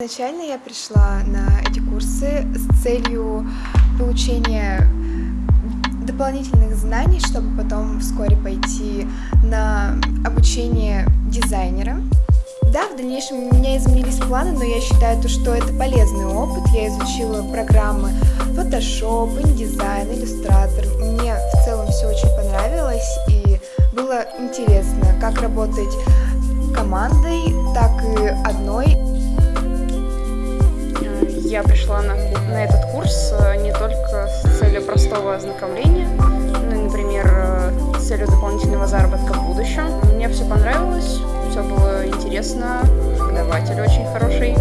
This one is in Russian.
Изначально я пришла на эти курсы с целью получения дополнительных знаний, чтобы потом вскоре пойти на обучение дизайнера. Да, в дальнейшем у меня изменились планы, но я считаю, что это полезный опыт. Я изучила программы Photoshop, InDesign, Illustrator. Мне в целом все очень понравилось и было интересно, как работать командой, Я пришла на, на этот курс э, не только с целью простого ознакомления, и, например, э, с целью дополнительного заработка в будущем. Мне все понравилось, все было интересно, преподаватель очень хороший.